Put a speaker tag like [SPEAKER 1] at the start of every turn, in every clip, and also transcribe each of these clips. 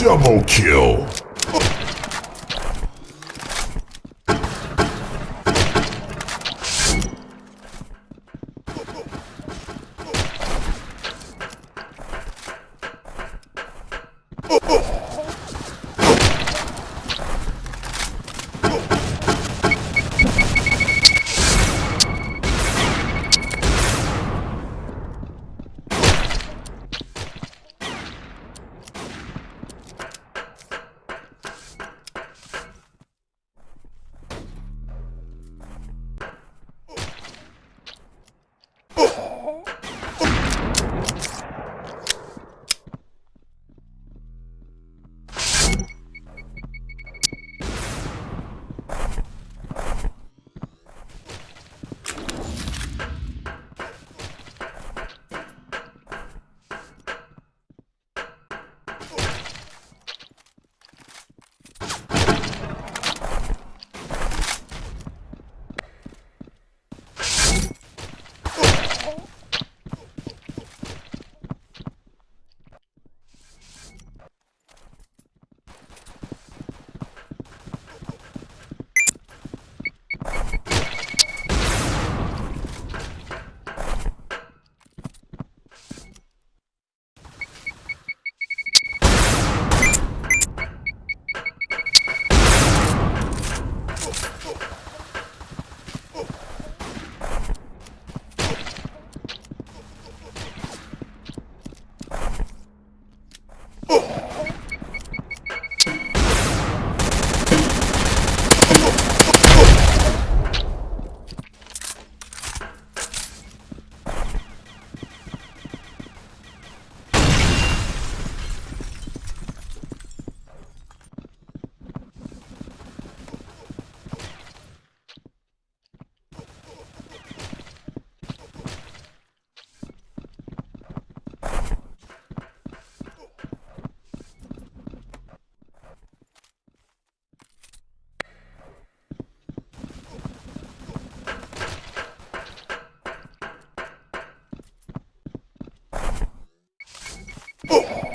[SPEAKER 1] Double kill. Oh.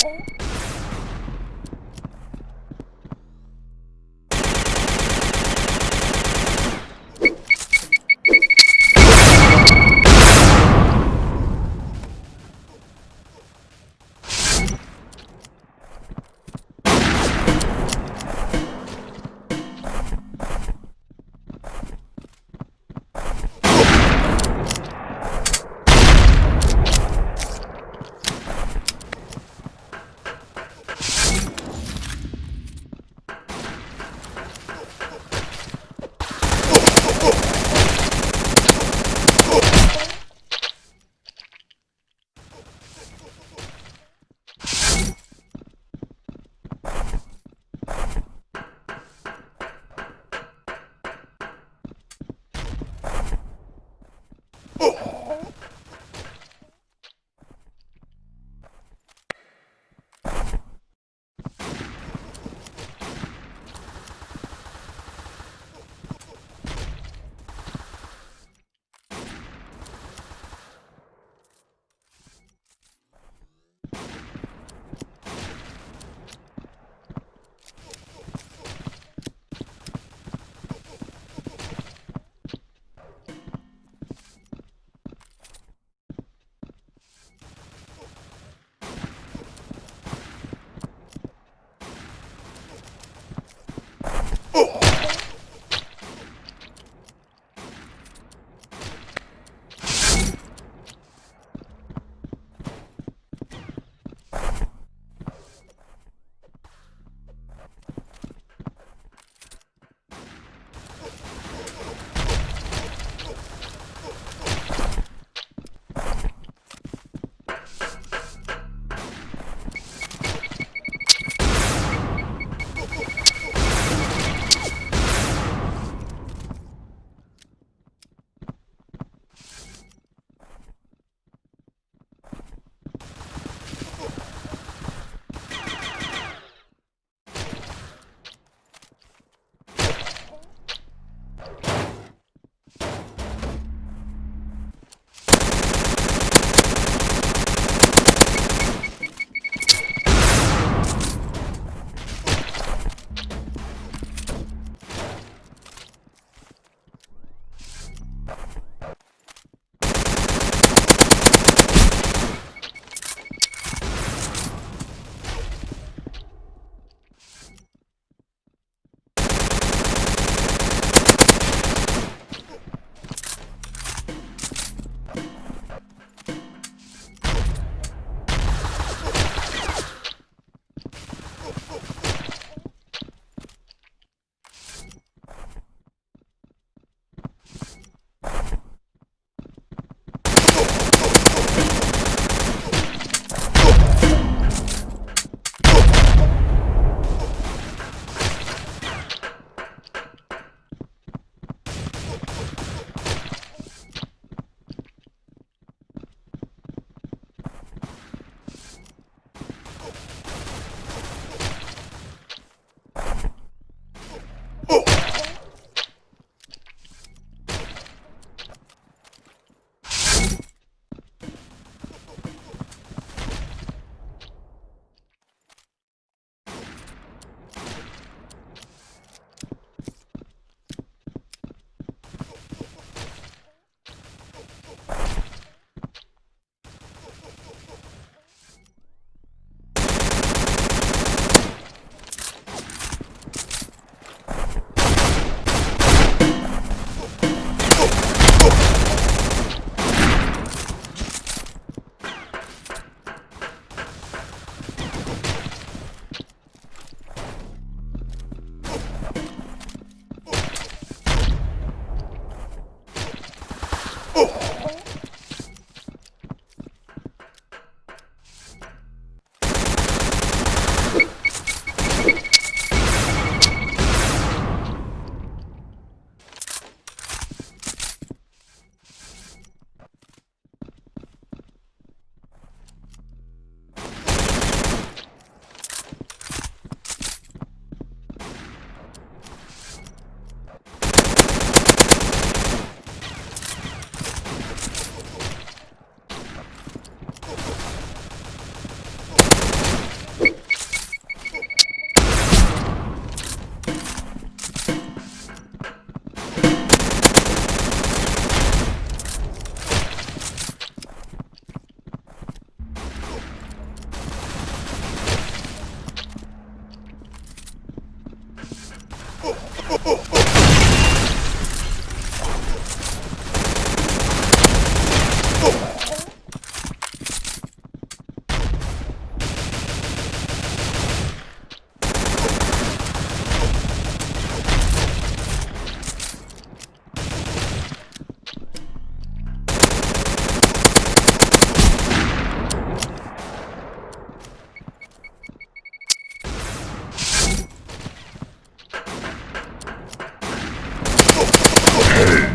[SPEAKER 1] oh, oh.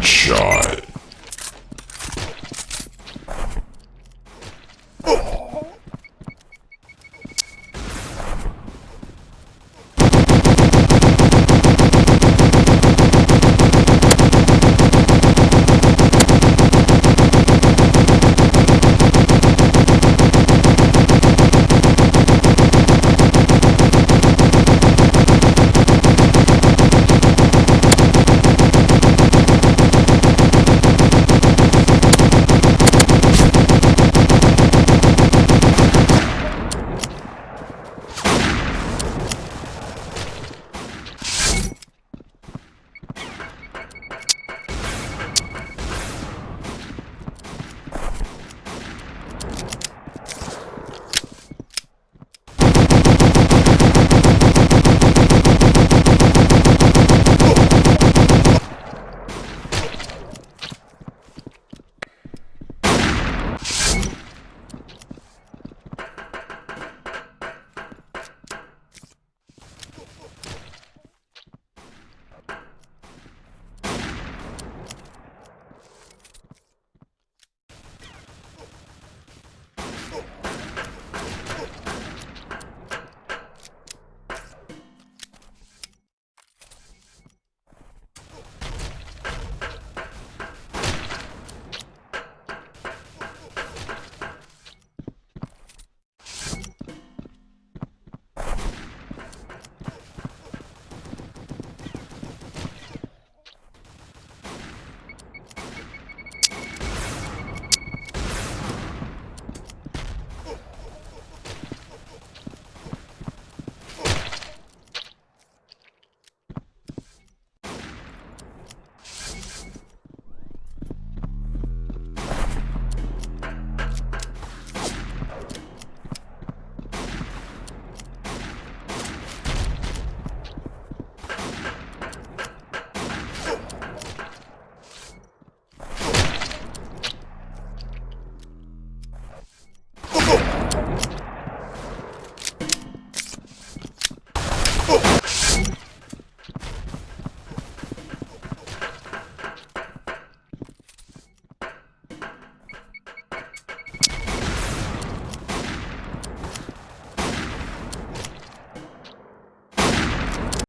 [SPEAKER 1] Headshot.